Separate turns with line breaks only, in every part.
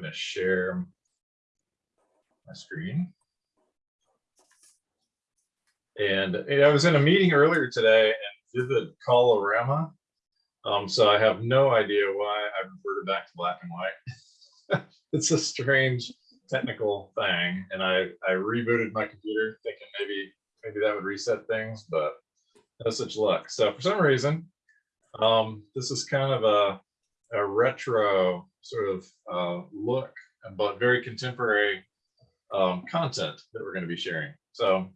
going to share my screen. And I was in a meeting earlier today and did the colorama. Um, so I have no idea why I reverted back to black and white. it's a strange technical thing. And I, I rebooted my computer thinking maybe, maybe that would reset things, but no such luck. So for some reason, um, this is kind of a, a retro sort of uh, look, but very contemporary um, content that we're going to be sharing. So,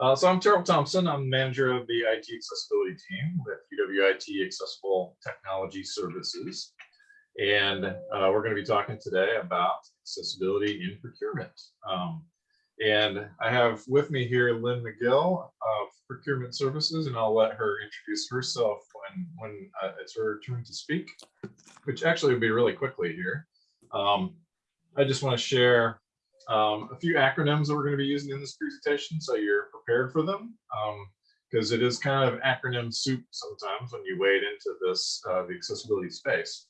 uh, so I'm Terrill Thompson. I'm manager of the IT accessibility team with UWIT Accessible Technology Services. And uh, we're going to be talking today about accessibility in procurement. Um, and I have with me here Lynn McGill of Procurement Services, and I'll let her introduce herself when, when uh, it's her turn to speak, which actually will be really quickly here. Um, I just want to share um, a few acronyms that we're going to be using in this presentation, so you're prepared for them, because um, it is kind of acronym soup sometimes when you wade into this, uh, the accessibility space.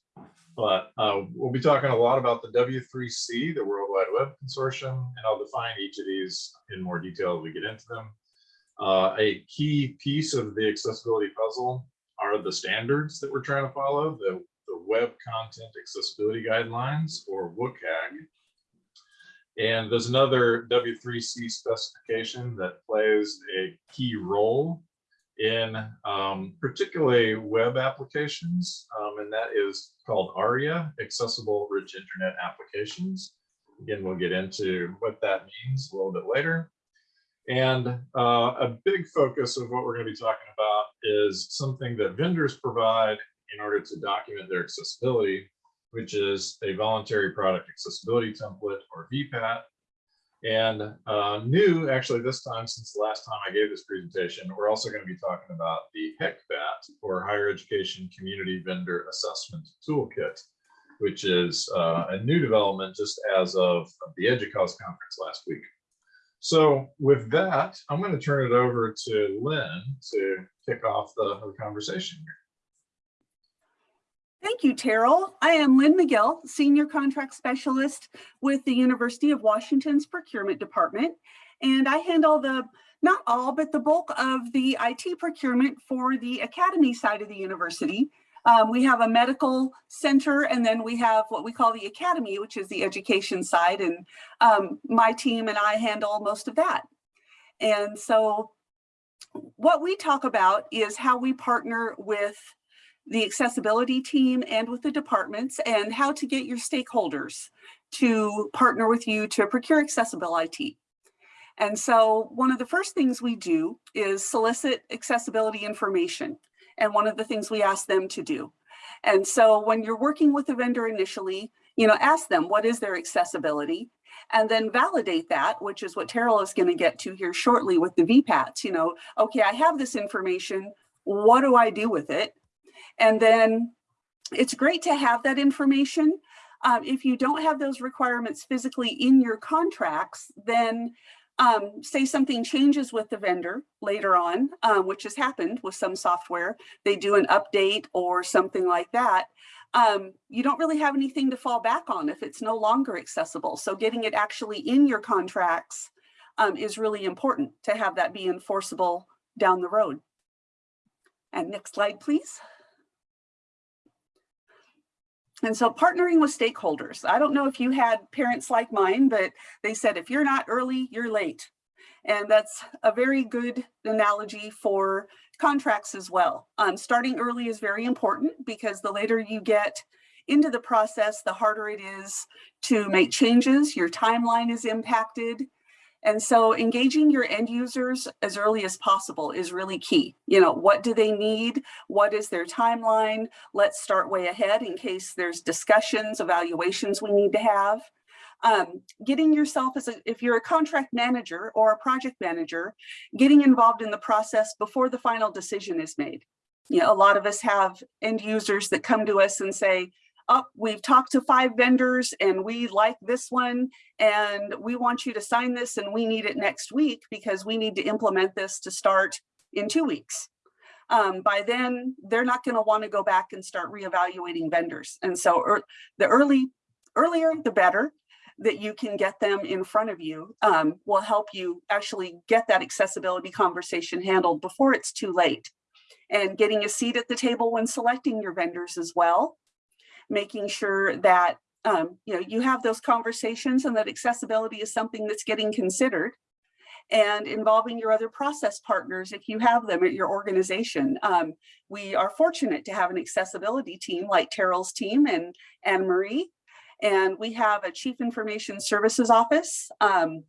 But uh, we'll be talking a lot about the W3C, the World Wide Web Consortium, and I'll define each of these in more detail as we get into them. Uh, a key piece of the accessibility puzzle are the standards that we're trying to follow, the, the Web Content Accessibility Guidelines, or WCAG. And there's another W3C specification that plays a key role in um, particularly web applications, um, and that is called ARIA, Accessible Rich Internet Applications. Again, we'll get into what that means a little bit later. And uh, a big focus of what we're going to be talking about is something that vendors provide in order to document their accessibility, which is a voluntary product accessibility template or VPAT, and uh, new, actually, this time, since the last time I gave this presentation, we're also going to be talking about the HECVAT, or Higher Education Community Vendor Assessment Toolkit, which is uh, a new development just as of the EDUCAUSE conference last week. So with that, I'm going to turn it over to Lynn to kick off the, conversation here.
Thank you, Terrill. I am Lynn McGill, Senior Contract Specialist with the University of Washington's Procurement Department. And I handle the, not all, but the bulk of the IT procurement for the academy side of the university. Um, we have a medical center and then we have what we call the academy, which is the education side. And um, my team and I handle most of that. And so what we talk about is how we partner with the accessibility team and with the departments and how to get your stakeholders to partner with you to procure accessible IT. And so one of the first things we do is solicit accessibility information. And one of the things we ask them to do. And so when you're working with a vendor initially, you know, ask them what is their accessibility and then validate that, which is what Terrill is going to get to here shortly with the VPATs. You know, okay, I have this information. What do I do with it? And then it's great to have that information. Um, if you don't have those requirements physically in your contracts, then um, say something changes with the vendor later on, um, which has happened with some software, they do an update or something like that, um, you don't really have anything to fall back on if it's no longer accessible. So getting it actually in your contracts um, is really important to have that be enforceable down the road. And next slide, please. And so partnering with stakeholders. I don't know if you had parents like mine, but they said, if you're not early, you're late. And that's a very good analogy for contracts as well. Um, starting early is very important because the later you get into the process, the harder it is to make changes. Your timeline is impacted. And so engaging your end users as early as possible is really key. You know, what do they need? What is their timeline? Let's start way ahead in case there's discussions, evaluations we need to have. Um, getting yourself as a, if you're a contract manager or a project manager, getting involved in the process before the final decision is made. You know, a lot of us have end users that come to us and say, oh, we've talked to five vendors and we like this one and we want you to sign this and we need it next week because we need to implement this to start in two weeks. Um, by then, they're not going to want to go back and start reevaluating vendors. And so er, the early earlier, the better that you can get them in front of you um, will help you actually get that accessibility conversation handled before it's too late. And getting a seat at the table when selecting your vendors as well. Making sure that um, you know you have those conversations and that accessibility is something that's getting considered. And involving your other process partners if you have them at your organization. Um, we are fortunate to have an accessibility team like Terrill's team and Anne Marie and we have a chief information services office um,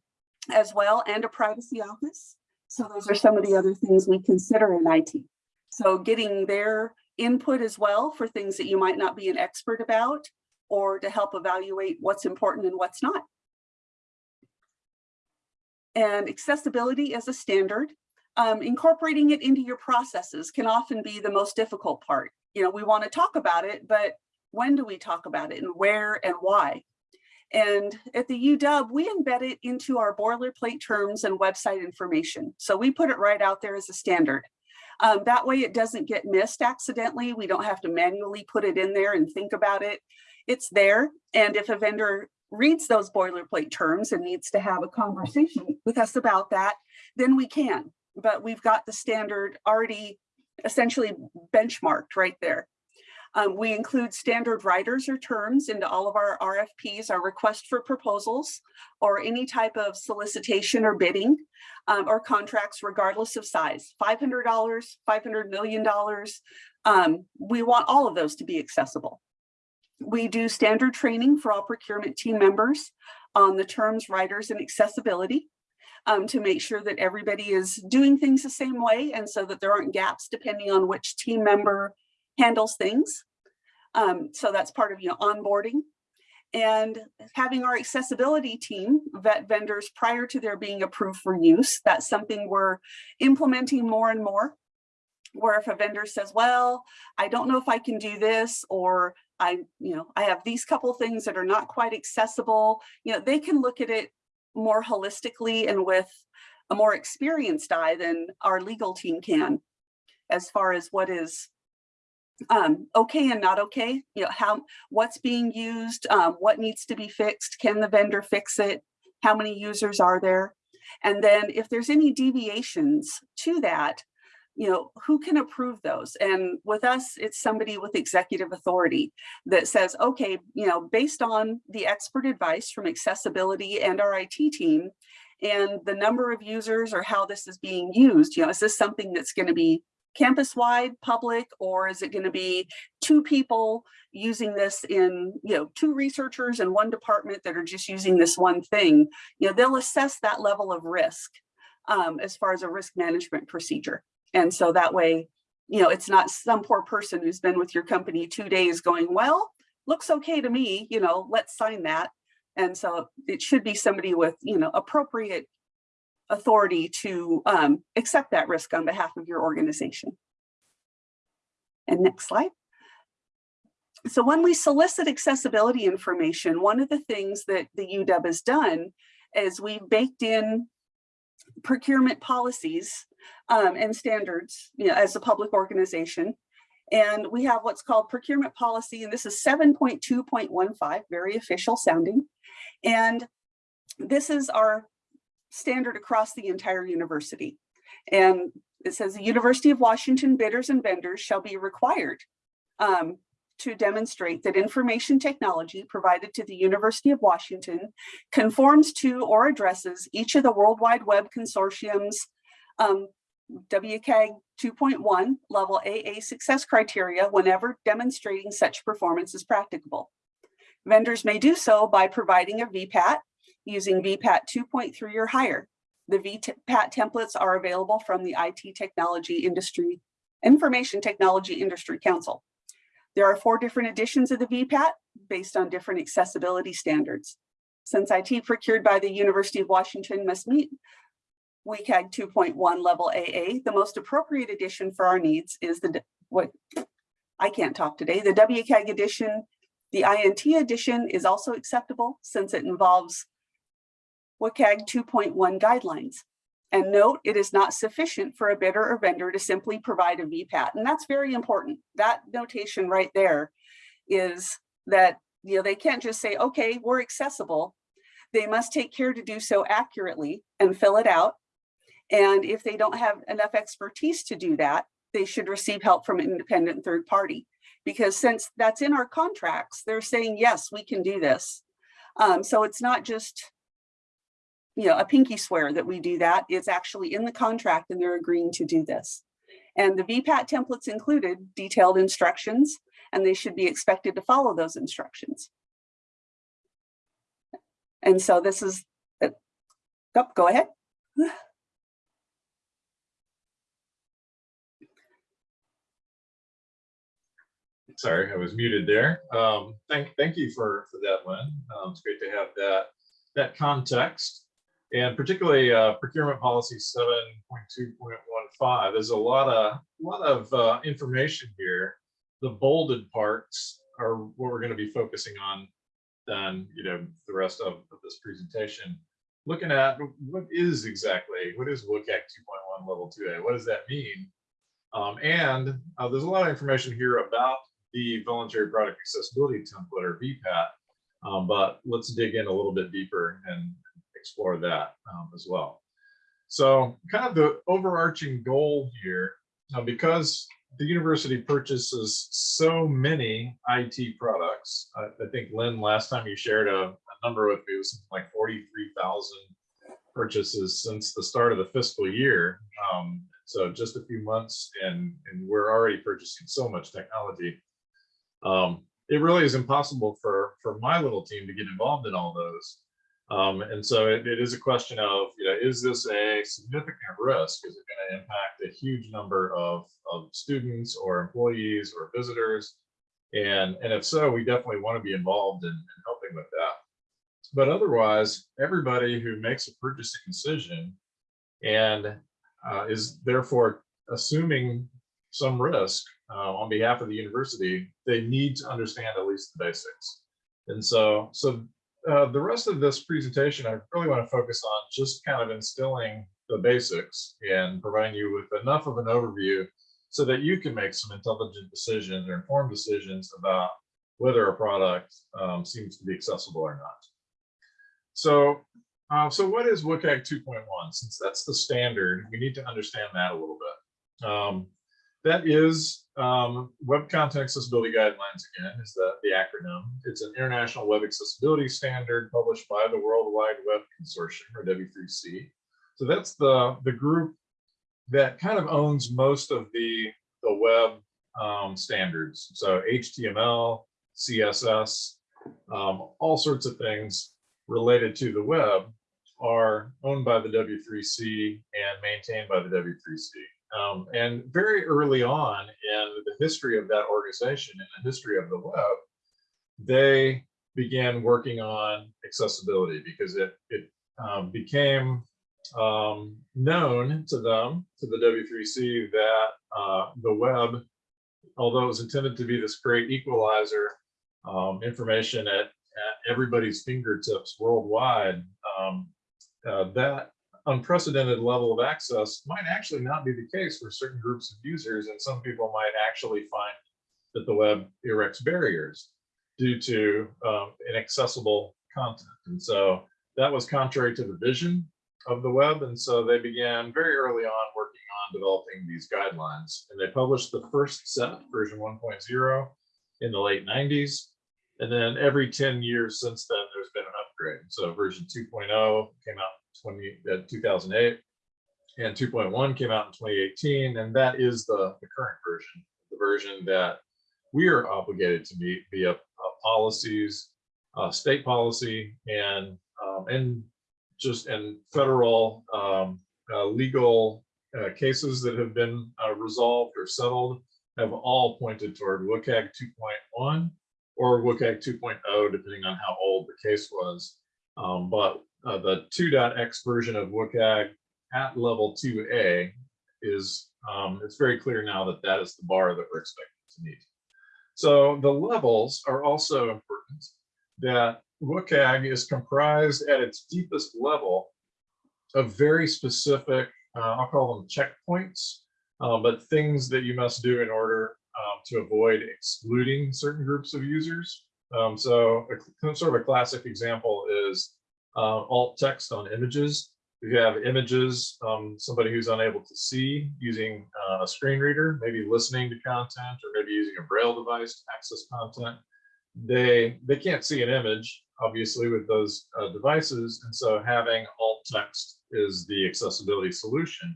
as well and a privacy office. So those are some of the other things we consider in IT. So getting their input as well for things that you might not be an expert about or to help evaluate what's important and what's not. And accessibility as a standard, um, incorporating it into your processes can often be the most difficult part. You know, we want to talk about it, but when do we talk about it and where and why? And at the UW, we embed it into our boilerplate terms and website information. So we put it right out there as a standard. Um, that way it doesn't get missed accidentally. We don't have to manually put it in there and think about it. It's there. And if a vendor reads those boilerplate terms and needs to have a conversation with us about that, then we can. But we've got the standard already essentially benchmarked right there. Um, we include standard riders or terms into all of our RFPs, our request for proposals, or any type of solicitation or bidding um, or contracts regardless of size, $500, $500 million. Um, we want all of those to be accessible. We do standard training for all procurement team members on the terms, riders, and accessibility. Um, to make sure that everybody is doing things the same way and so that there aren't gaps depending on which team member handles things. Um, so that's part of you know onboarding and having our accessibility team vet vendors prior to their being approved for use. That's something we're implementing more and more. Where if a vendor says, well, I don't know if I can do this, or I, you know, I have these couple things that are not quite accessible, you know, they can look at it more holistically and with a more experienced eye than our legal team can as far as what is um, okay and not okay, you know, how, what's being used, um, what needs to be fixed, can the vendor fix it, how many users are there? And then if there's any deviations to that, you know, who can approve those? And with us, it's somebody with executive authority that says, okay, you know, based on the expert advice from accessibility and our IT team and the number of users or how this is being used, you know, is this something that's going to be campus-wide public or is it going to be two people using this in you know two researchers in one department that are just using this one thing? You know they'll assess that level of risk um, as far as a risk management procedure. And so that way you know it's not some poor person who's been with your company two days going well looks okay to me you know let's sign that. And so it should be somebody with you know appropriate authority to um, accept that risk on behalf of your organization. And next slide. So when we solicit accessibility information, one of the things that the UW has done is we've baked in procurement policies um, and standards you know, as a public organization. And we have what's called procurement policy, and this is 7.2.15, very official sounding. And this is our standard across the entire university. And it says the University of Washington bidders and vendors shall be required um, to demonstrate that information technology provided to the University of Washington conforms to or addresses each of the World Wide Web Consortium's um, WCAG 2.1 level AA success criteria whenever demonstrating such performance is practicable. Vendors may do so by providing a VPAT using VPAT 2.3 or higher. The VPAT templates are available from the IT Technology Industry, Information Technology Industry Council. There are four different editions of the VPAT based on different accessibility standards. Since IT procured by the University of Washington must meet WCAG 2.1 level AA, the most appropriate edition for our needs is the, what, I can't talk today, the WCAG edition. The INT edition is also acceptable since it involves WCAG 2.1 guidelines. And note, it is not sufficient for a bidder or vendor to simply provide a VPAT. And that's very important. That notation right there is that you know, they can't just say, okay, we're accessible. They must take care to do so accurately and fill it out. And if they don't have enough expertise to do that, they should receive help from an independent third party. Because since that's in our contracts, they're saying, yes, we can do this. Um, so it's not just, you know, a pinky swear that we do that. It's actually in the contract and they're agreeing to do this. And the VPAT templates included detailed instructions and they should be expected to follow those instructions. And so this is, uh, oh, go ahead.
Sorry, I was muted there. Um, thank, thank you for, for that, Lynn. Um, it's great to have that, that context. And particularly uh, procurement policy 7.2.15, there's a lot of, lot of uh, information here. The bolded parts are what we're going to be focusing on then, you know, the rest of, of this presentation. Looking at what is exactly, what is WCAG 2.1 level 2A? What does that mean? Um, and uh, there's a lot of information here about the voluntary product accessibility template or VPAT, um, but let's dig in a little bit deeper and explore that um, as well. So kind of the overarching goal here, uh, because the university purchases so many IT products. I, I think Lynn, last time you shared a, a number with me, was like 43,000 purchases since the start of the fiscal year. Um, so just a few months and, and we're already purchasing so much technology. Um, it really is impossible for, for my little team to get involved in all those. Um, and so it, it is a question of, you know, is this a significant risk? Is it going to impact a huge number of, of students or employees or visitors? And, and if so, we definitely want to be involved in, in helping with that. But otherwise, everybody who makes a purchasing decision and uh, is therefore assuming some risk uh, on behalf of the university, they need to understand at least the basics. And so, so uh, the rest of this presentation, I really want to focus on just kind of instilling the basics and providing you with enough of an overview so that you can make some intelligent decisions or informed decisions about whether a product um, seems to be accessible or not. So, uh, so what is WCAG 2.1? Since that's the standard, we need to understand that a little bit. Um, that is um, Web Content Accessibility Guidelines, again, is the, the acronym. It's an international web accessibility standard published by the World Wide Web Consortium, or W3C. So that's the, the group that kind of owns most of the, the web um, standards. So HTML, CSS, um, all sorts of things related to the web are owned by the W3C and maintained by the W3C. Um, and very early on in the history of that organization, in the history of the web, they began working on accessibility because it, it um, became um, known to them, to the W3C, that uh, the web, although it was intended to be this great equalizer, um, information at, at everybody's fingertips worldwide, um, uh, that unprecedented level of access might actually not be the case for certain groups of users. And some people might actually find that the web erects barriers due to um, inaccessible content. And so that was contrary to the vision of the web. And so they began very early on working on developing these guidelines. And they published the first set, version 1.0, in the late 90s. And then every 10 years since then, there's been an upgrade. So version 2.0 came out 20, uh, 2008 and 2.1 came out in 2018 and that is the, the current version the version that we are obligated to meet via uh, policies uh, state policy and um, and just and federal um, uh, legal uh, cases that have been uh, resolved or settled have all pointed toward WCAG 2.1 or WCAG 2.0 depending on how old the case was. Um, but uh, the 2.x version of WCAG at level 2A is, um, it's very clear now that that is the bar that we're expected to meet. So the levels are also important that WCAG is comprised at its deepest level of very specific, uh, I'll call them checkpoints, uh, but things that you must do in order um, to avoid excluding certain groups of users Um, so a, sort of a classic example is uh, alt text on images. If you have images, um, somebody who's unable to see using uh, a screen reader, maybe listening to content or maybe using a braille device to access content, they they can't see an image obviously with those uh, devices, and so having alt text is the accessibility solution.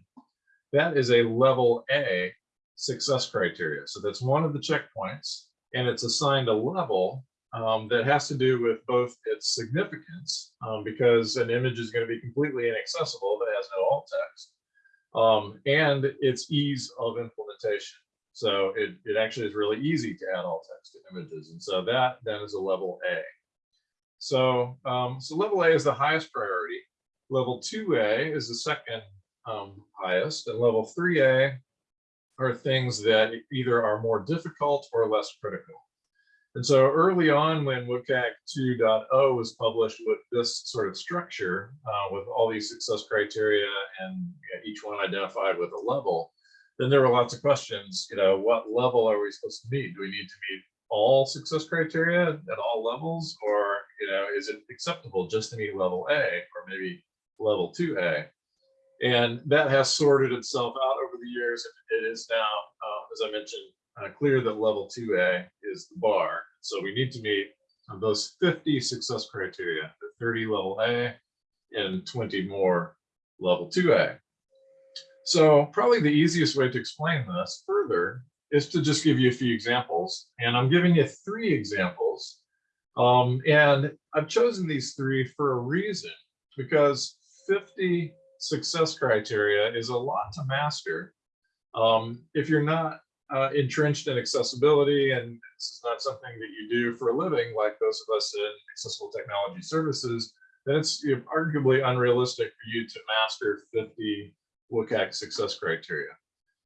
That is a level A success criteria. So that's one of the checkpoints, and it's assigned a level um, that has to do with both its significance, um, because an image is going to be completely inaccessible if it has no alt text, um, and its ease of implementation. So it, it actually is really easy to add alt text to images. And so that then is a level A. So, um, so level A is the highest priority. Level 2A is the second um, highest, and level 3A are things that either are more difficult or less critical. And so early on when WCAG 2.0 was published with this sort of structure, uh, with all these success criteria and you know, each one identified with a level, then there were lots of questions, you know, what level are we supposed to meet? Do we need to meet all success criteria at all levels? Or, you know, is it acceptable just to meet level A or maybe level 2A? And that has sorted itself out over the years. It is now, uh, as I mentioned, uh, clear that level 2A is the bar. So we need to meet those 50 success criteria, the 30 level A and 20 more level 2A. So probably the easiest way to explain this further is to just give you a few examples. And I'm giving you three examples. Um, and I've chosen these three for a reason, because 50 success criteria is a lot to master. Um, if you're not uh, entrenched in accessibility and this is not something that you do for a living, like those of us in accessible technology services, then it's arguably unrealistic for you to master 50 WCAG success criteria.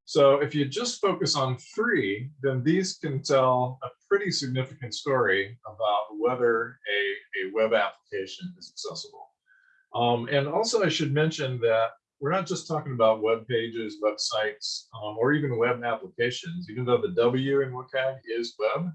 So if you just focus on three, then these can tell a pretty significant story about whether a, a web application is accessible. Um, and also I should mention that we're not just talking about web pages, websites, um, or even web applications, even though the W in WCAG is web.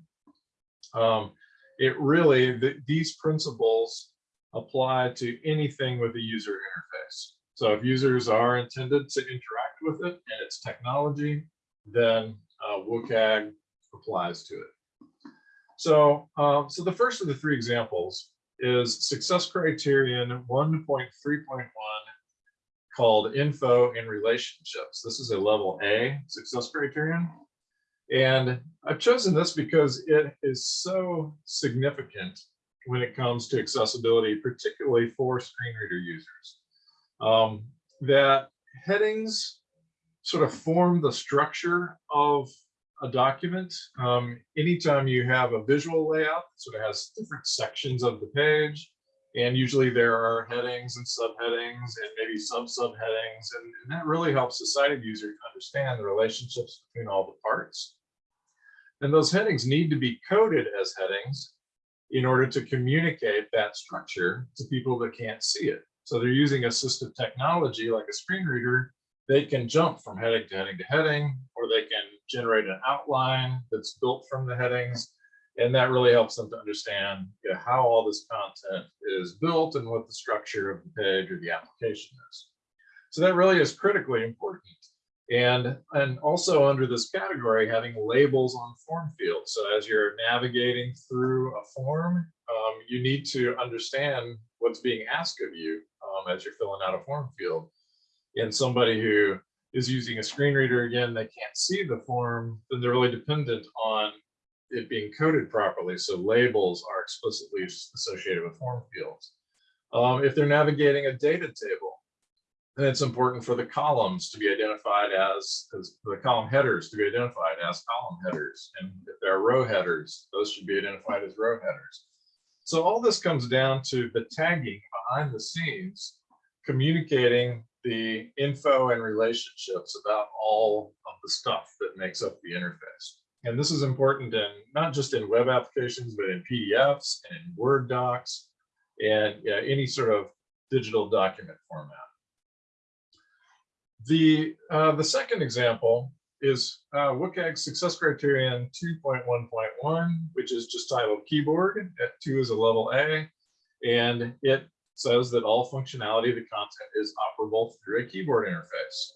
Um, it really, the, these principles apply to anything with a user interface. So if users are intended to interact with it and its technology, then uh, WCAG applies to it. So, um, so the first of the three examples is success criterion 1.3.1 called info and relationships. This is a level A success criterion. And I've chosen this because it is so significant when it comes to accessibility, particularly for screen reader users, um, that headings sort of form the structure of a document. Um, anytime you have a visual layout, sort of has different sections of the page, and usually there are headings and subheadings and maybe sub subheadings, and, and that really helps the sighted user to understand the relationships between all the parts. And those headings need to be coded as headings in order to communicate that structure to people that can't see it. So they're using assistive technology like a screen reader. They can jump from heading to heading to heading, or they can generate an outline that's built from the headings. And that really helps them to understand you know, how all this content is built and what the structure of the page or the application is. So that really is critically important. And, and also under this category, having labels on form fields. So as you're navigating through a form, um, you need to understand what's being asked of you um, as you're filling out a form field. And somebody who is using a screen reader, again, they can't see the form, then they're really dependent on it being coded properly. So labels are explicitly associated with form fields. Um, if they're navigating a data table, then it's important for the columns to be identified as, as the column headers to be identified as column headers. And if there are row headers, those should be identified as row headers. So all this comes down to the tagging behind the scenes, communicating the info and relationships about all of the stuff that makes up the interface. And this is important in not just in web applications, but in PDFs and in Word docs and any sort of digital document format. The, uh, the second example is uh, WCAG success criterion 2.1.1, which is just titled keyboard. At two is a level A, and it says that all functionality of the content is operable through a keyboard interface.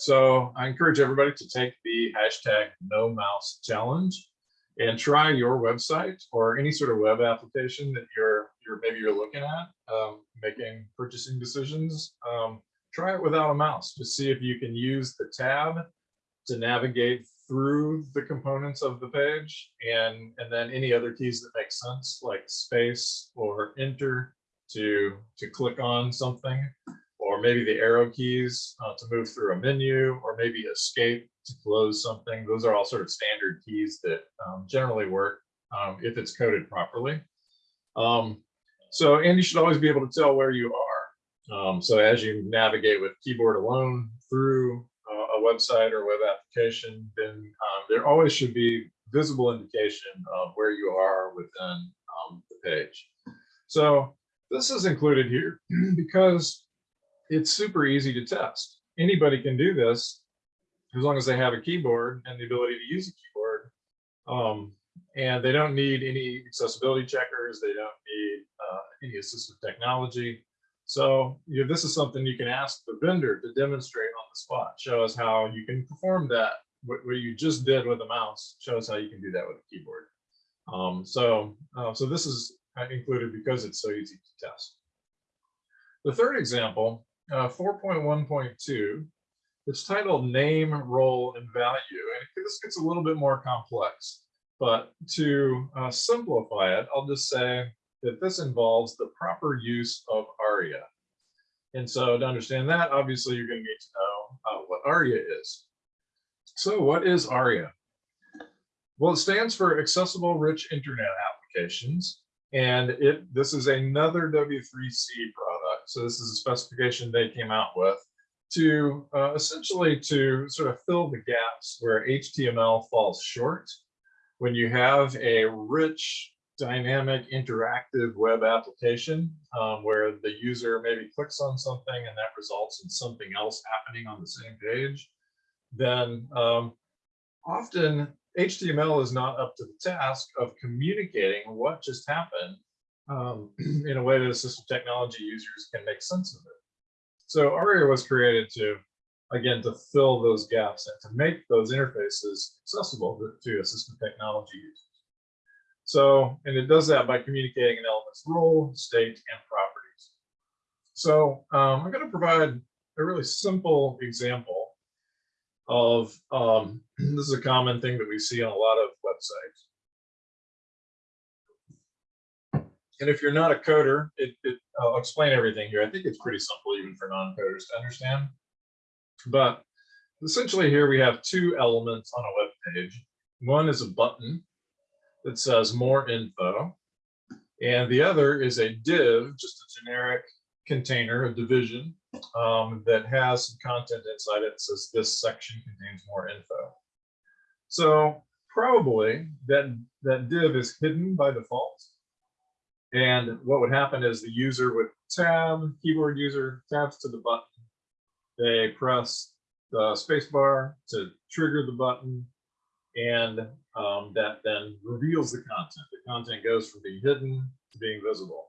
So I encourage everybody to take the hashtag no mouse challenge and try your website or any sort of web application that you're you're maybe you're looking at um, making purchasing decisions. Um, try it without a mouse. to see if you can use the tab to navigate through the components of the page and and then any other keys that make sense like space or enter to to click on something or maybe the arrow keys uh, to move through a menu or maybe escape to close something. Those are all sort of standard keys that um, generally work um, if it's coded properly. Um, so and you should always be able to tell where you are. Um, so as you navigate with keyboard alone through uh, a website or web application, then um, there always should be visible indication of where you are within um, the page. So this is included here because it's super easy to test. Anybody can do this as long as they have a keyboard and the ability to use a keyboard. Um, and they don't need any accessibility checkers. They don't need uh, any assistive technology. So you know, this is something you can ask the vendor to demonstrate on the spot. Show us how you can perform that. What, what you just did with a mouse. Show us how you can do that with a keyboard. Um, so, uh, so this is included because it's so easy to test. The third example, uh, 4.1.2, it's titled name, role, and value. And this gets a little bit more complex, but to uh, simplify it, I'll just say that this involves the proper use of ARIA. And so to understand that, obviously you're going to need to know uh, what ARIA is. So what is ARIA? Well, it stands for Accessible Rich Internet Applications. And it this is another W3C product. So this is a specification they came out with to uh, essentially to sort of fill the gaps where HTML falls short. When you have a rich dynamic interactive web application um, where the user maybe clicks on something and that results in something else happening on the same page, then um, often HTML is not up to the task of communicating what just happened um, in a way that assistive technology users can make sense of it. So ARIA was created to, again, to fill those gaps and to make those interfaces accessible to, to assistive technology users. So, and it does that by communicating an element's role, state, and properties. So um, I'm going to provide a really simple example of, um, this is a common thing that we see on a lot of websites. And if you're not a coder, it, it, I'll explain everything here. I think it's pretty simple even for non-coders to understand. But essentially here we have two elements on a web page. One is a button that says more info. And the other is a div, just a generic container, a division um, that has some content inside it that says this section contains more info. So probably that, that div is hidden by default. And what would happen is the user would tab, keyboard user tabs to the button. They press the spacebar to trigger the button and um, that then reveals the content. The content goes from being hidden to being visible.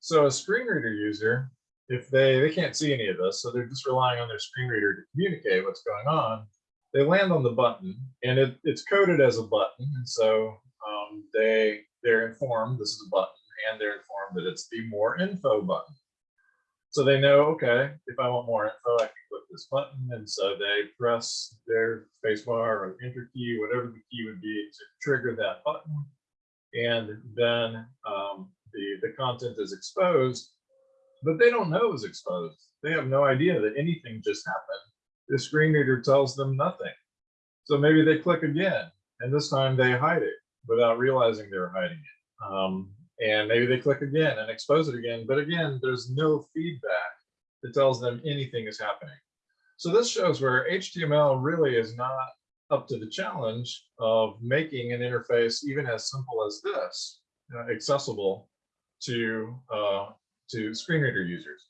So a screen reader user, if they, they can't see any of this, so they're just relying on their screen reader to communicate what's going on, they land on the button and it, it's coded as a button. And so um, they, they're informed this is a button and they're informed that it's the more info button. So they know, okay, if I want more info, I can click this button. And so they press their spacebar or enter key, whatever the key would be to trigger that button. And then um, the, the content is exposed, but they don't know it's exposed. They have no idea that anything just happened. The screen reader tells them nothing. So maybe they click again, and this time they hide it without realizing they're hiding it. Um, and maybe they click again and expose it again. But again, there's no feedback that tells them anything is happening. So this shows where HTML really is not up to the challenge of making an interface even as simple as this uh, accessible to uh, to screen reader users.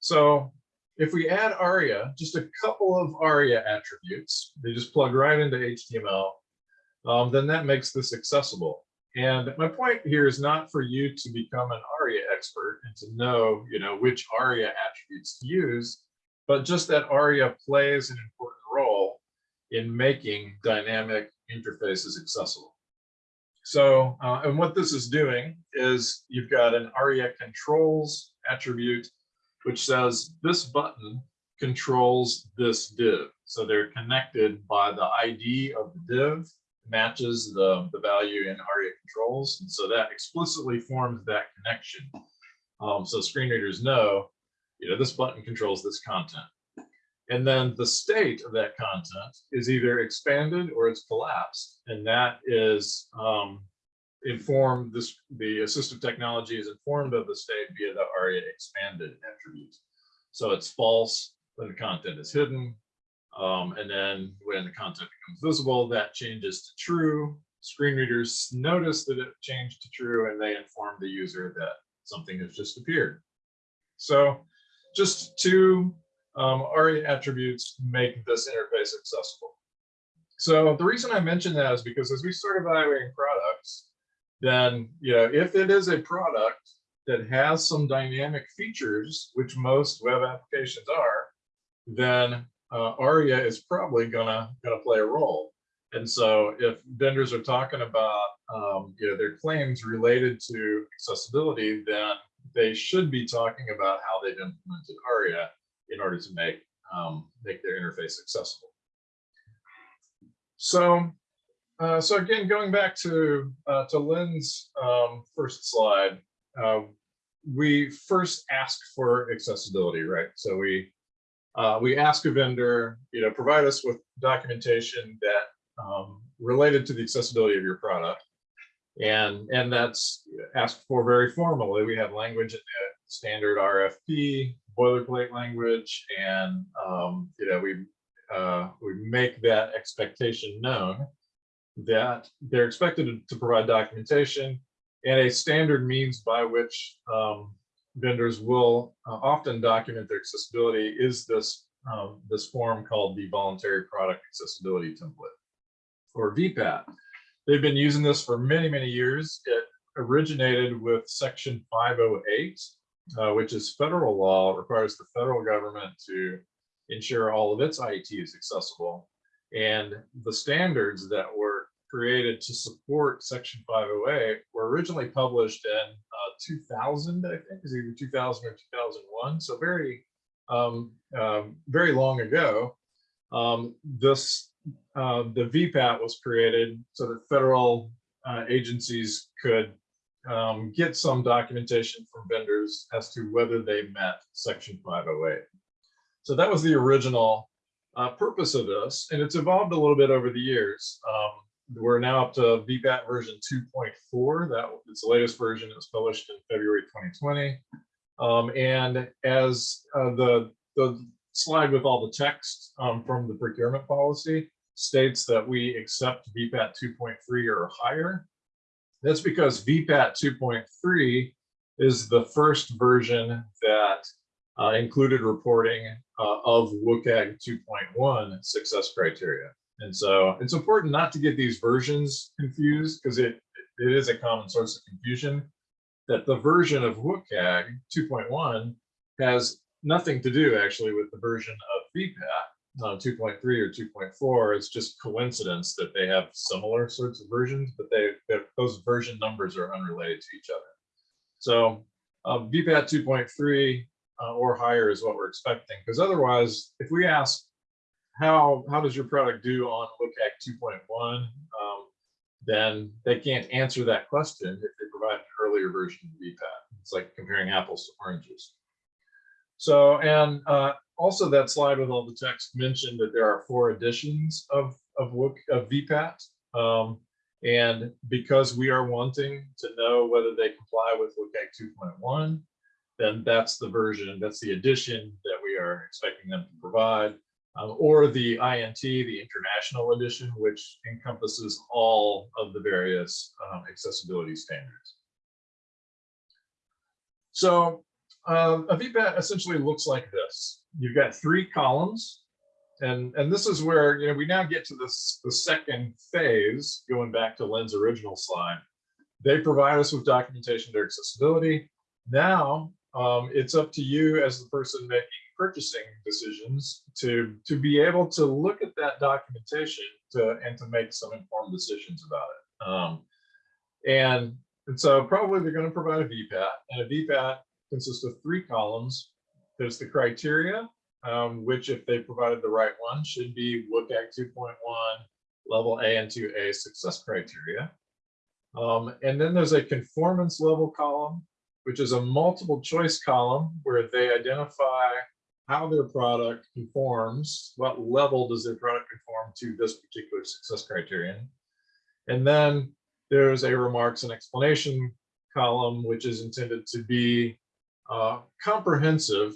So if we add ARIA, just a couple of ARIA attributes, they just plug right into HTML, um, then that makes this accessible. And my point here is not for you to become an ARIA expert and to know, you know, which ARIA attributes to use, but just that ARIA plays an important role in making dynamic interfaces accessible. So, uh, and what this is doing is you've got an ARIA controls attribute, which says this button controls this div. So they're connected by the ID of the div matches the, the value in ARIA controls. And so that explicitly forms that connection. Um, so screen readers know, you know, this button controls this content. And then the state of that content is either expanded or it's collapsed. And that is um, informed, this, the assistive technology is informed of the state via the ARIA expanded attribute. So it's false when the content is hidden. Um, and then when the content becomes visible, that changes to true. Screen readers notice that it changed to true and they inform the user that something has just appeared. So just two um, ARIA attributes make this interface accessible. So the reason I mention that is because as we start evaluating products, then you know if it is a product that has some dynamic features, which most web applications are, then uh, ARIA is probably gonna gonna play a role. And so if vendors are talking about um, you know their claims related to accessibility, then they should be talking about how they've implemented ARIA in order to make um, make their interface accessible. So, uh, so again, going back to uh, to Lynn's um, first slide, uh, we first ask for accessibility, right? So we uh, we ask a vendor, you know, provide us with documentation that um, related to the accessibility of your product, and and that's asked for very formally. We have language in the standard RFP, boilerplate language, and um, you know we uh, we make that expectation known that they're expected to provide documentation and a standard means by which um, vendors will uh, often document their accessibility is this um, this form called the voluntary product accessibility template or VPAT. They've been using this for many, many years. It originated with section 508 uh, which is federal law, requires the federal government to ensure all of its IT is accessible. And the standards that were created to support Section 508 were originally published in 2000, I think, is either 2000 or 2001. So very, um, um, very long ago. Um, this, uh, the VPAT was created so that federal uh, agencies could um, get some documentation from vendors as to whether they met section 508. So that was the original uh, purpose of this, and it's evolved a little bit over the years. Um, we're now up to VPAT version 2.4. That it's the latest version. It was published in February 2020. Um, and as uh, the the slide with all the text um, from the procurement policy states that we accept VPAT 2.3 or higher, that's because VPAT 2.3 is the first version that uh, included reporting uh, of WCAG 2.1 success criteria. And so it's important not to get these versions confused because it, it is a common source of confusion that the version of WCAG 2.1 has nothing to do actually with the version of VPAT uh, 2.3 or 2.4, it's just coincidence that they have similar sorts of versions, but they those version numbers are unrelated to each other. So um, VPAT 2.3 uh, or higher is what we're expecting, because otherwise, if we ask how how does your product do on WCAG 2.1, um, then they can't answer that question if they provide an earlier version of VPAT. It's like comparing apples to oranges. So, and uh, also that slide with all the text mentioned that there are four editions of, of, of VPAT. Um, and because we are wanting to know whether they comply with WCAG 2.1, then that's the version, that's the edition that we are expecting them to provide. Um, or the INT, the International Edition, which encompasses all of the various um, accessibility standards. So um, a VPAT essentially looks like this. You've got three columns. And, and this is where, you know, we now get to this, the second phase, going back to Lynn's original slide. They provide us with documentation their accessibility. Now, um, it's up to you as the person making purchasing decisions to, to be able to look at that documentation to, and to make some informed decisions about it. Um, and, and so probably they're going to provide a VPAT and a VPAT consists of three columns. There's the criteria, um, which if they provided the right one should be WCAG 2.1 level A and 2A success criteria. Um, and then there's a conformance level column, which is a multiple choice column where they identify how their product conforms, what level does their product conform to this particular success criterion. And then there's a remarks and explanation column, which is intended to be uh, comprehensive.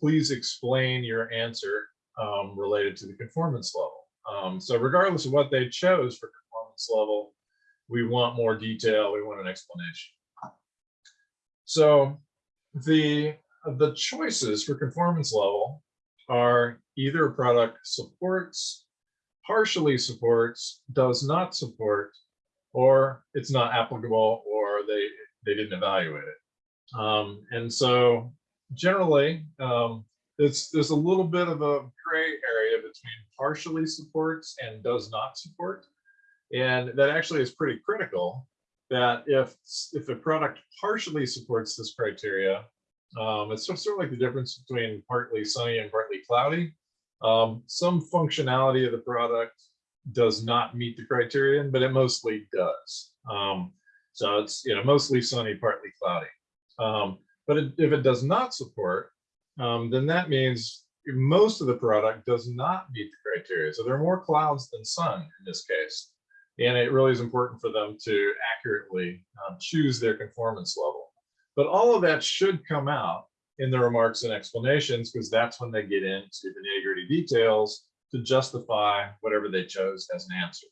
Please explain your answer um, related to the conformance level. Um, so regardless of what they chose for conformance level, we want more detail, we want an explanation. So the, the choices for conformance level are either a product supports, partially supports, does not support, or it's not applicable, or they, they didn't evaluate it. Um, and so generally, um, it's, there's a little bit of a gray area between partially supports and does not support. And that actually is pretty critical that if, if a product partially supports this criteria, um, it's sort of like the difference between partly sunny and partly cloudy. Um, some functionality of the product does not meet the criterion, but it mostly does. Um, so it's you know mostly sunny, partly cloudy. Um, but it, if it does not support, um, then that means most of the product does not meet the criteria. So there are more clouds than sun in this case. And it really is important for them to accurately um, choose their conformance level. But all of that should come out in the remarks and explanations because that's when they get into the nitty gritty details to justify whatever they chose as an answer.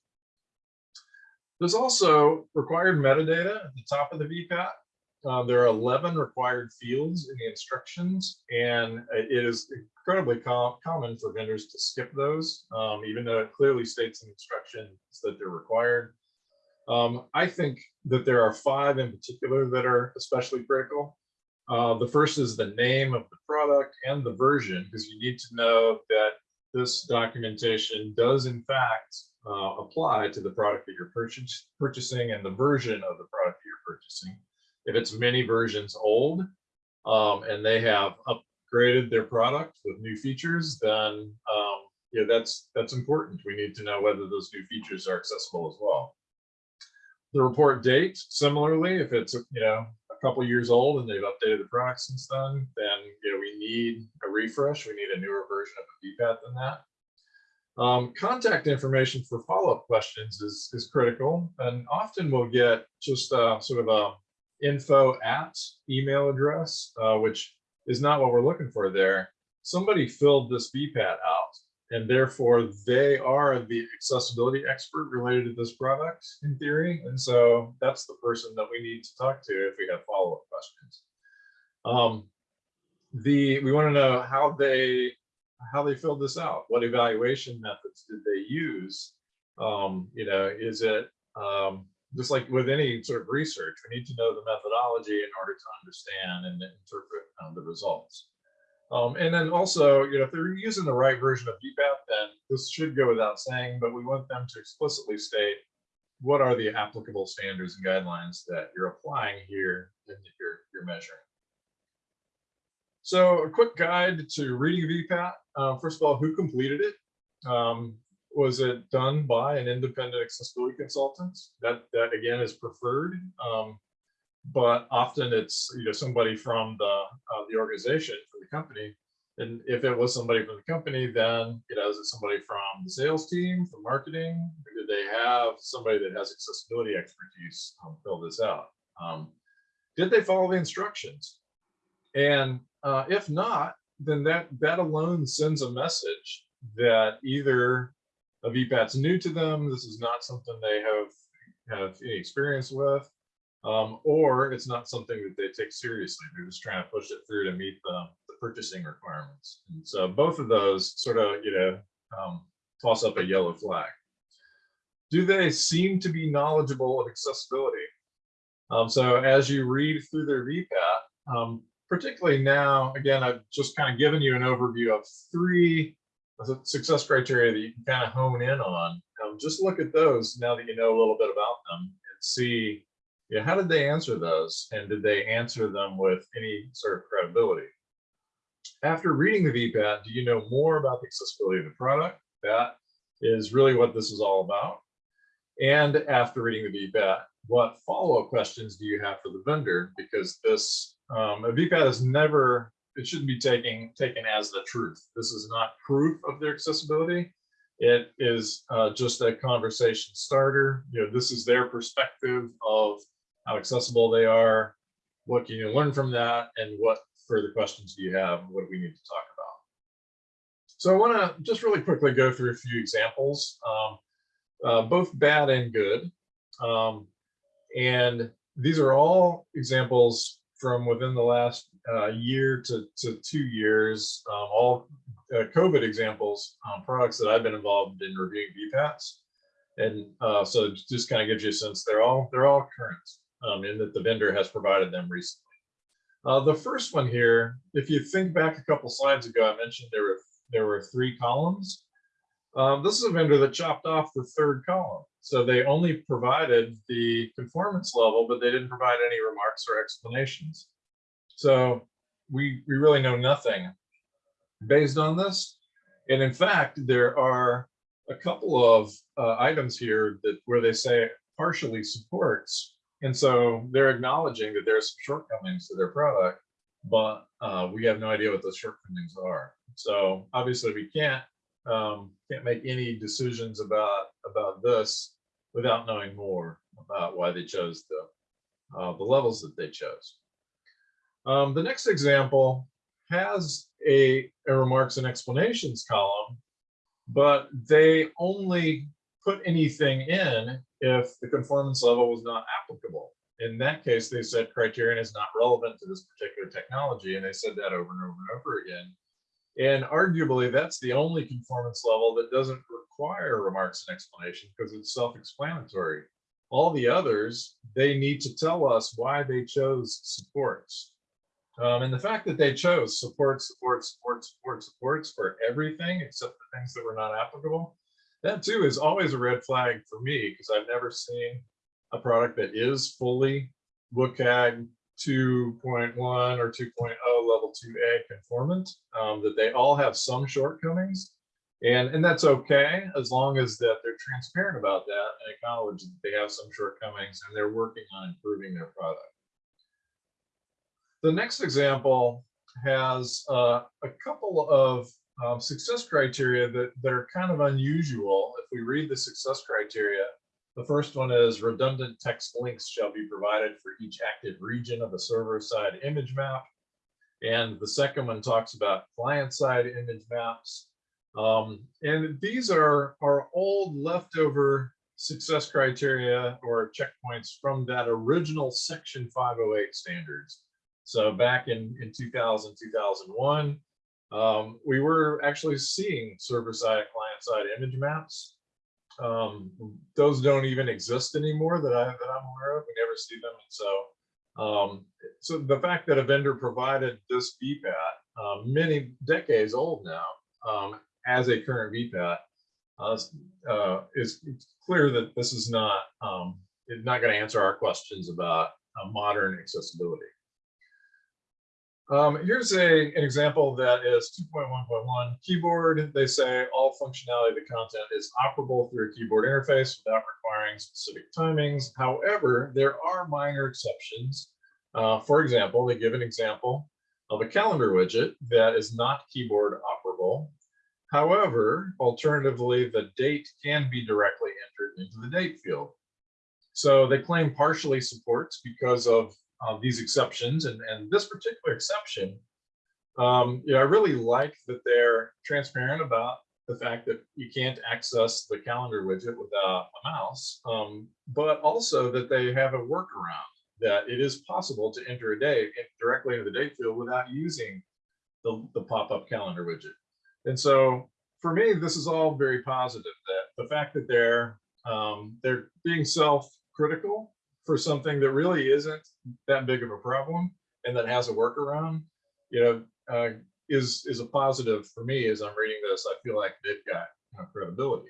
There's also required metadata at the top of the VPAT. Uh, there are 11 required fields in the instructions, and it is incredibly com common for vendors to skip those, um, even though it clearly states in the instructions that they're required. Um, I think that there are five in particular that are especially critical. Uh, the first is the name of the product and the version, because you need to know that this documentation does in fact uh, apply to the product that you're purchase, purchasing and the version of the product that you're purchasing. If it's many versions old um, and they have upgraded their product with new features, then um, yeah, that's that's important. We need to know whether those new features are accessible as well. The report date, similarly, if it's you know a couple years old and they've updated the product since then, then you know we need a refresh. We need a newer version of a VPAT than that. Um, contact information for follow-up questions is, is critical, and often we'll get just uh, sort of a info at email address, uh, which is not what we're looking for there. Somebody filled this VPAT out, and therefore they are the accessibility expert related to this product in theory. And so that's the person that we need to talk to if we have follow-up questions. Um, the we want to know how they how they filled this out. What evaluation methods did they use? Um, you know, is it um, just like with any sort of research, we need to know the methodology in order to understand and interpret um, the results. Um, and then also, you know, if they're using the right version of VPAT, then this should go without saying, but we want them to explicitly state what are the applicable standards and guidelines that you're applying here and that you're, you're measuring. So a quick guide to reading VPAT. Uh, first of all, who completed it? Um, was it done by an independent accessibility consultant? That that again is preferred, um, but often it's you know somebody from the uh, the organization for the company. And if it was somebody from the company, then you know is it somebody from the sales team, from marketing? Or did they have somebody that has accessibility expertise um, fill this out? Um, did they follow the instructions? And uh, if not, then that that alone sends a message that either a VPAT's new to them, this is not something they have have any experience with, Um, or it's not something that they take seriously. They're just trying to push it through to meet the, the purchasing requirements. And so both of those sort of, you know, um, toss up a yellow flag. Do they seem to be knowledgeable of accessibility? Um, so as you read through their VPAT, um, particularly now, again, I've just kind of given you an overview of three success criteria that you can kind of hone in on. Um, just look at those now that you know a little bit about them and see, know, how did they answer those? And did they answer them with any sort of credibility? After reading the VPAT, do you know more about the accessibility of the product? That is really what this is all about. And after reading the VPAT, what follow-up questions do you have for the vendor? Because this, um, a VPAT is never, it shouldn't be taken, taken as the truth. This is not proof of their accessibility. It is uh, just a conversation starter. You know, this is their perspective of how accessible they are. What can you learn from that? And what further questions do you have? What do we need to talk about? So I want to just really quickly go through a few examples, um, uh, both bad and good. Um, and these are all examples from within the last uh, year to, to two years, um, all uh, COVID examples, um, products that I've been involved in reviewing VPATs. And uh, so just kind of gives you a sense they're all they're all current um, in that the vendor has provided them recently. Uh, the first one here, if you think back a couple slides ago, I mentioned there were there were three columns. Um, this is a vendor that chopped off the third column. So they only provided the conformance level, but they didn't provide any remarks or explanations. So we, we really know nothing based on this. And in fact, there are a couple of uh, items here that where they say partially supports. And so they're acknowledging that there's some shortcomings to their product, but uh, we have no idea what those shortcomings are. So obviously we can't um, can't make any decisions about about this without knowing more about why they chose the uh, the levels that they chose. Um, the next example has a, a remarks and explanations column, but they only put anything in if the conformance level was not applicable. In that case, they said criterion is not relevant to this particular technology, and they said that over and over and over again. And arguably, that's the only conformance level that doesn't require remarks and explanation because it's self-explanatory. All the others, they need to tell us why they chose supports. Um, and the fact that they chose support, support, support, support, supports for everything except the things that were not applicable, that too is always a red flag for me because I've never seen a product that is fully WCAG 2.1 or 2.0 level 2A conformant, um, that they all have some shortcomings. And, and that's okay as long as that they're transparent about that and acknowledge that they have some shortcomings and they're working on improving their product. The next example has uh, a couple of um, success criteria that, that are kind of unusual. If we read the success criteria, the first one is redundant text links shall be provided for each active region of a server-side image map. And the second one talks about client-side image maps. Um, and these are, are old leftover success criteria or checkpoints from that original Section 508 standards. So back in, in 2000, 2001, um, we were actually seeing server-side, client-side image maps. Um, those don't even exist anymore that, I, I'm aware of. We never see them. And so, um, so the fact that a vendor provided this VPAT, uh, many decades old now, um, as a current VPAT, uh, uh, is clear that this is not um, not going to answer our questions about uh, modern accessibility. Um, here's a, an example that is 2.1.1 keyboard. They say all functionality of the content is operable through a keyboard interface without requiring specific timings. However, there are minor exceptions. Uh, for example, they give an example of a calendar widget that is not keyboard operable. However, alternatively, the date can be directly entered into the date field. So they claim partially supports because of uh, these exceptions and, and this particular exception, um, know, I really like that they're transparent about the fact that you can't access the calendar widget without a mouse, um, but also that they have a workaround that it is possible to enter a date in- directly into the date field without using the, the pop-up calendar widget. And so for me, this is all very positive that the fact that they're um, they're being self-critical for something that really isn't that big of a problem and that has a workaround, you know, uh, is is a positive for me as I'm reading this. I feel like they've got credibility.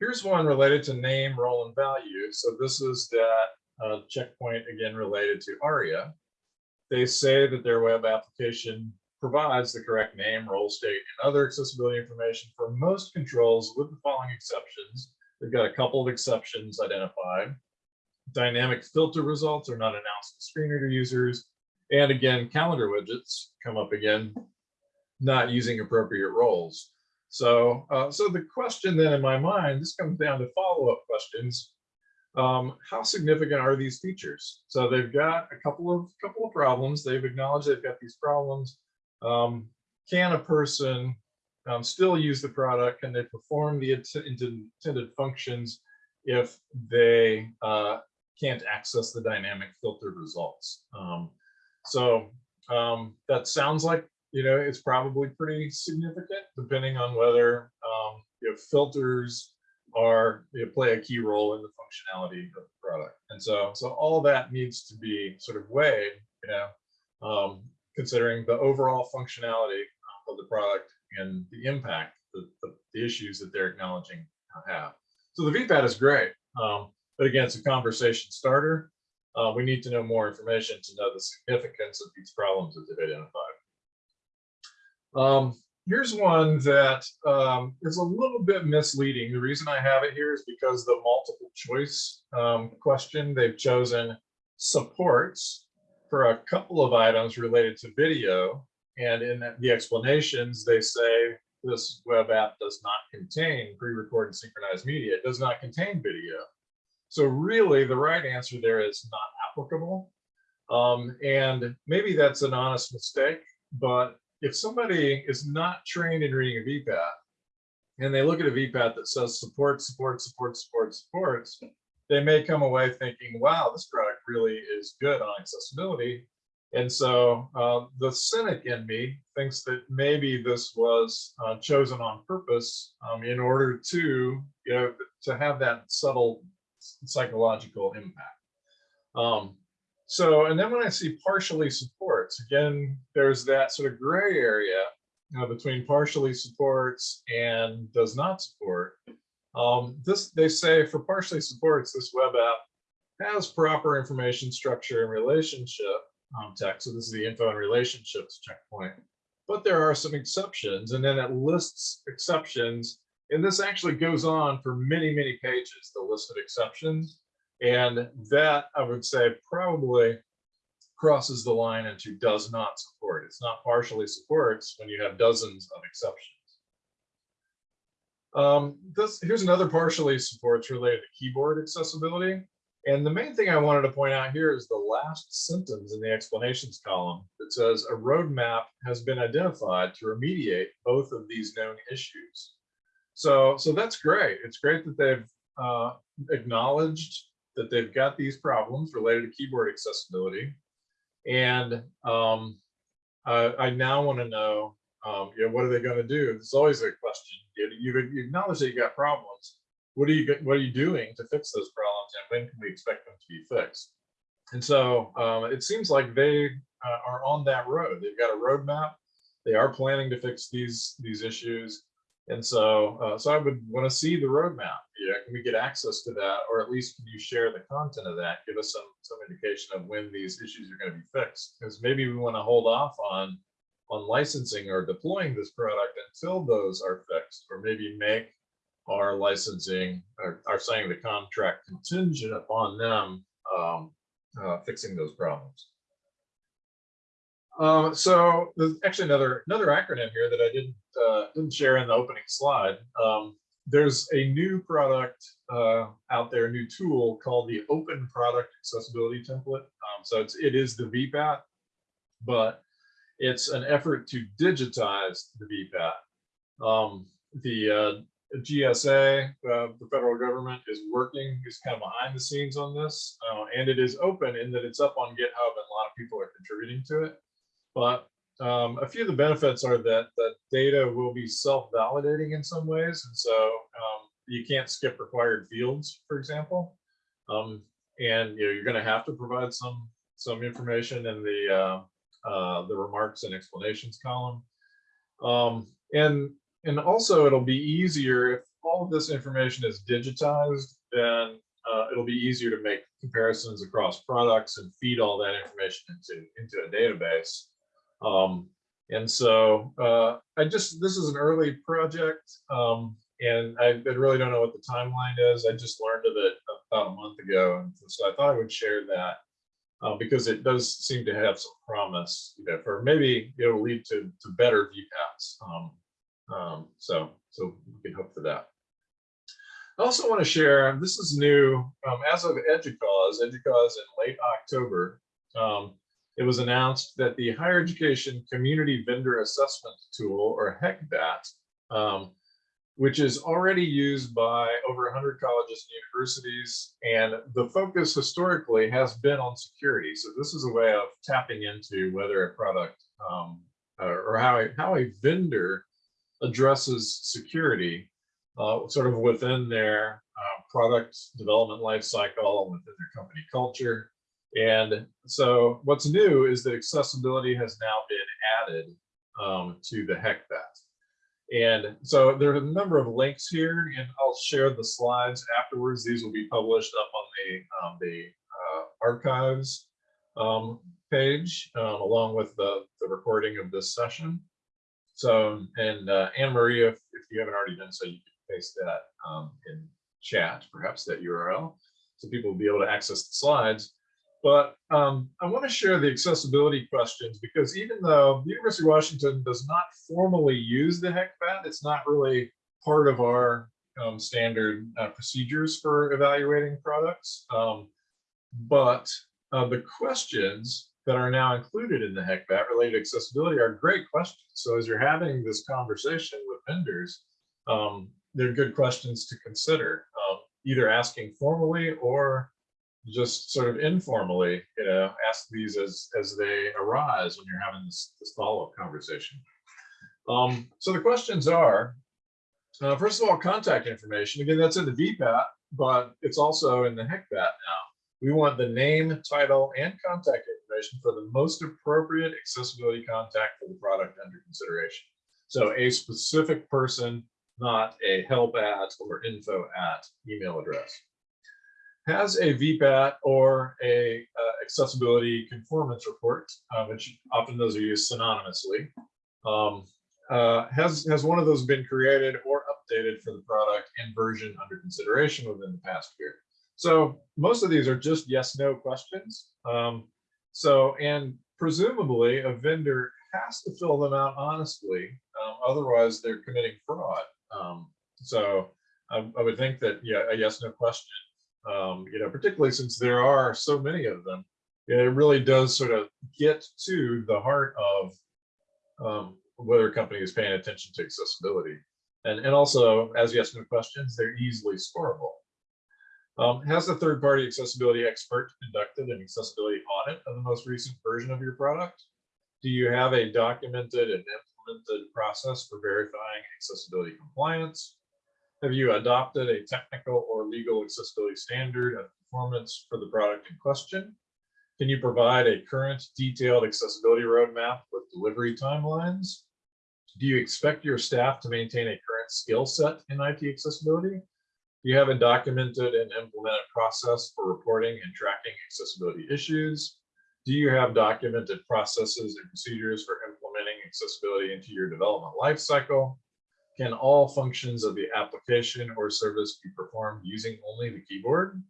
Here's one related to name, role, and value. So this is that uh, checkpoint again related to ARIA. They say that their web application provides the correct name, role, state, and other accessibility information for most controls with the following exceptions. They've got a couple of exceptions identified. Dynamic filter results are not announced to screen reader users. And again, calendar widgets come up again, not using appropriate roles. So, uh, so the question then in my mind, this comes down to follow-up questions. Um, how significant are these features? So they've got a couple of couple of problems. They've acknowledged they've got these problems. Um, can a person um, still use the product? Can they perform the int- intended functions if they uh, can't access the dynamic filtered results? Um, so um, that sounds like you know it's probably pretty significant, depending on whether um, if filters are you know, play a key role in the functionality of the product. And so so all that needs to be sort of weighed, you know, um, considering the overall functionality of the product and the impact, the, the, the issues that they're acknowledging have. So the VPAT is great, um, but again, it's a conversation starter. Uh, we need to know more information to know the significance of these problems that they've identified. Um, here's one that um, is a little bit misleading. The reason I have it here is because the multiple choice um, question they've chosen supports for a couple of items related to video. And in the explanations, they say this web app does not contain pre-recorded synchronized media. It does not contain video. So really the right answer there is not applicable. Um, and maybe that's an honest mistake, but if somebody is not trained in reading a VPAT and they look at a VPAT that says support, support, support, support, supports, they may come away thinking, wow, this product really is good on accessibility. And so uh, the cynic in me thinks that maybe this was uh, chosen on purpose um, in order to, you know, to have that subtle psychological impact. Um, so, and then when I see partially supports, again, there's that sort of gray area between partially supports and does not support. Um, this, they say for partially supports, this web app has proper information structure and relationship um, text. So this is the info and relationships checkpoint. But there are some exceptions, and then it lists exceptions. And this actually goes on for many, many pages, the list of exceptions. And that I would say probably crosses the line into does not support. It's not partially supports when you have dozens of exceptions. Um, this here's another partially supports related to keyboard accessibility. And the main thing I wanted to point out here is the last sentence in the explanations column that says a roadmap has been identified to remediate both of these known issues. So, so that's great. It's great that they've uh, acknowledged that they've got these problems related to keyboard accessibility. And um, I, I now want to know, um, you know, what are they going to do? It's always a question. You, you, you acknowledge that you got problems. What are you what are you doing to fix those problems, and when can we expect them to be fixed? And so um, it seems like they uh, are on that road. They've got a roadmap. They are planning to fix these these issues. And so, uh, so I would want to see the roadmap. Yeah, can we get access to that, or at least can you share the content of that? Give us some some indication of when these issues are going to be fixed, because maybe we want to hold off on on licensing or deploying this product until those are fixed, or maybe make our licensing or are signing the contract contingent upon them um, uh, fixing those problems. Um, so there's actually another another acronym here that I didn't uh, didn't share in the opening slide. Um, there's a new product uh, out there, new tool called the Open Product Accessibility Template. Um, so it's it is the VPAT, but it's an effort to digitize the VPAT. Um, the uh, GSA, uh, the federal government is working, is kind of behind the scenes on this. uh, and it is open in that it's up on GitHub and a lot of people are contributing to it. But um, a few of the benefits are that the data will be self-validating in some ways. And so um, you can't skip required fields, for example. Um, and you know, you're going to have to provide some some information in the uh, uh, the remarks and explanations column. Um, and and also it'll be easier if all of this information is digitized, then uh, it'll be easier to make comparisons across products and feed all that information into into a database. Um, and so uh, I just this is an early project, um, and I, really don't know what the timeline is. I just learned of it about a month ago, and so I thought I would share that uh, because it does seem to have some promise, you know, for maybe it'll lead to to better VPATs. Um, um, so so we can hope for that. I also want to share, this is new, um, as of EDUCAUSE, EDUCAUSE in late October, um, it was announced that the Higher Education Community Vendor Assessment Tool, or HECVAT, um, which is already used by over 100 colleges and universities, and the focus historically has been on security. So this is a way of tapping into whether a product um, or or how a, how a vendor addresses security uh, sort of within their uh, product development life cycle, within their company culture. And so what's new is that accessibility has now been added um, to the HECVAT. And so there are a number of links here, and I'll share the slides afterwards. These will be published up on the, um, the uh, archives um, page, um, along with the, the recording of this session. So, and uh, Anne Maria, if, if you haven't already done so, you can paste that um, in chat, perhaps that URL, so people will be able to access the slides. But um, I want to share the accessibility questions because even though the University of Washington does not formally use the HECVAT, it's not really part of our um, standard uh, procedures for evaluating products. Um, but uh, the questions that are now included in the HECVAT related accessibility are great questions. So as you're having this conversation with vendors, um, they're good questions to consider, um, either asking formally or just sort of informally, you know, ask these as as they arise when you're having this, this follow-up conversation. Um, so the questions are, uh, first of all, contact information. Again, that's in the VPAT, but it's also in the HECVAT now. We want the name, title, and contact information for the most appropriate accessibility contact for the product under consideration. So a specific person, not a help at or info at email address has a VPAT or a uh, accessibility conformance report, uh, which often those are used synonymously. Um, uh, has has one of those been created or updated for the product and version under consideration within the past year? So most of these are just yes no questions. Um, so and presumably a vendor has to fill them out honestly, um, otherwise they're committing fraud. Um, so I, I would think that yeah a yes no question um, you know, particularly since there are so many of them, it really does sort of get to the heart of um, whether a company is paying attention to accessibility. And, and also, as yes, no questions, they're easily scoreable. Um, has the third-party accessibility expert conducted an accessibility audit of the most recent version of your product? Do you have a documented and implemented process for verifying accessibility compliance? Have you adopted a technical or legal accessibility standard of performance for the product in question? Can you provide a current detailed accessibility roadmap with delivery timelines? Do you expect your staff to maintain a current skill set in IT accessibility? Do you have a documented and implemented process for reporting and tracking accessibility issues? Do you have documented processes and procedures for implementing accessibility into your development lifecycle? Can all functions of the application or service be performed using only the keyboard?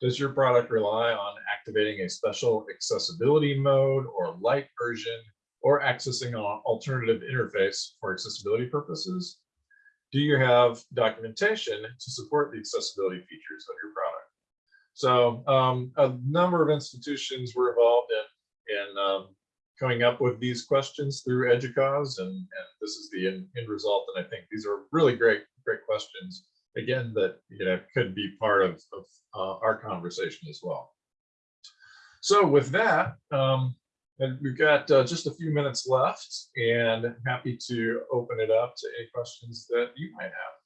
Does your product rely on activating a special accessibility mode or light version or accessing an alternative interface for accessibility purposes? Do you have documentation to support the accessibility features of your product? So um, a number of institutions were involved in, in um, coming up with these questions through EDUCAUSE and, and this is the end, end result. And I think these are really great, great questions. Again, that, you know, could be part of, of uh, our conversation as well. So with that, um, and we've got uh, just a few minutes left and happy to open it up to any questions that you might have.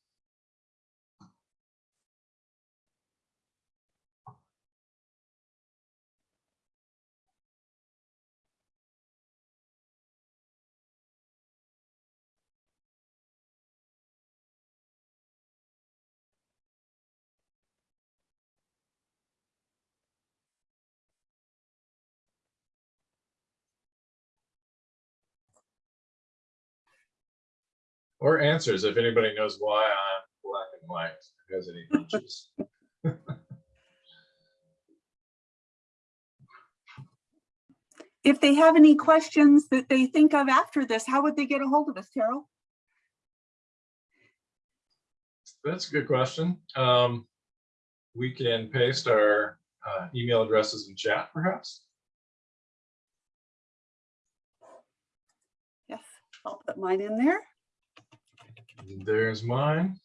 Or answers, if anybody knows why I'm black and white, has any hunches.
If they have any questions that they think of after this, how would they get a hold of us, Terrill?
That's a good question. Um, we can paste our uh, email addresses in chat, perhaps.
Yes, I'll put mine in there.
There's mine.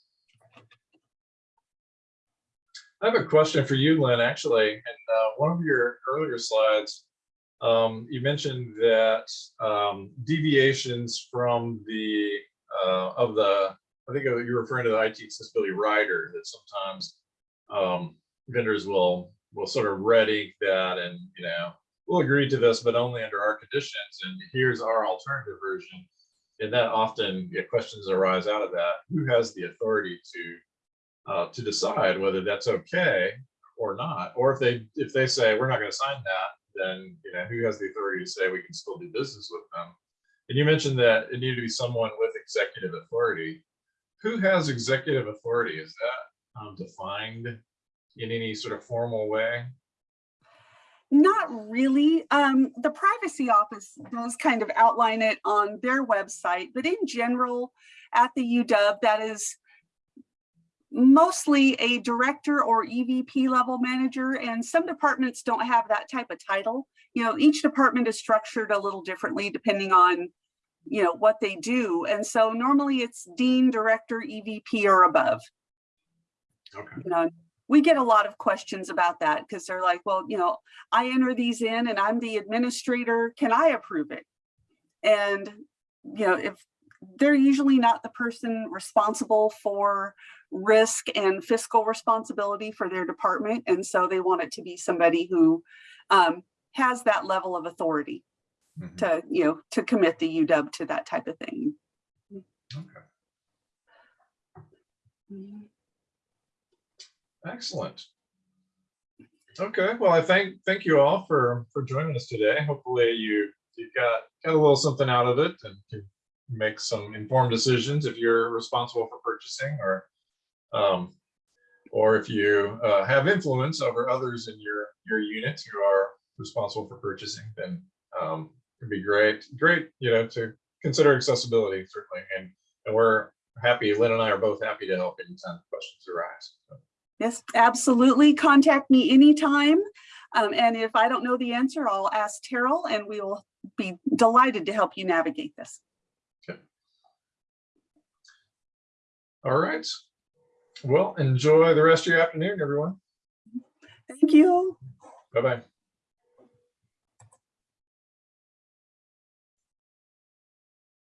I have a question for you, Lynn, actually. In uh, one of your earlier slides, um, you mentioned that um, deviations from the, uh, of the, I think you're referring to the IT accessibility rider that sometimes um, vendors will, will sort of ready that and, you know, we'll agree to this, but only under our conditions. And here's our alternative version. And that often yeah, questions arise out of that. Who has the authority to uh, to decide whether that's okay or not? Or if they if they say we're not going to sign that, then you know who has the authority to say we can still do business with them? And you mentioned that it needed to be someone with executive authority. Who has executive authority? Is that um, defined in any sort of formal way?
Not really. Um, the privacy office does kind of outline it on their website, but in general, at the UW, that is mostly a director or EVP level manager, and some departments don't have that type of title. You know, each department is structured a little differently depending on, you know, what they do. And so normally it's dean, director, EVP or above.
Okay.
You know, we get a lot of questions about that because they're like, well, you know, I enter these in and I'm the administrator, can I approve it? And, you know, if they're usually not the person responsible for risk and fiscal responsibility for their department. And so they want it to be somebody who um, has that level of authority
Mhm.
to, you know, to commit the UW to that type of thing.
Okay. Excellent. Okay, well, I thank, thank you all for, for joining us today. Hopefully you, you got, got a little something out of it and can make some informed decisions if you're responsible for purchasing or, um, or if you uh, have influence over others in your, your unit who are responsible for purchasing, then um, it'd be great, great, you know, to consider accessibility certainly. And, and we're happy, Lynn and I are both happy to help anytime questions arise. So.
Yes, absolutely. Contact me anytime. Um, and if I don't know the answer, I'll ask Terrill and we will be delighted to help you navigate this. Okay.
All right. Well, enjoy the rest of your afternoon, everyone.
Thank you.
Bye-bye.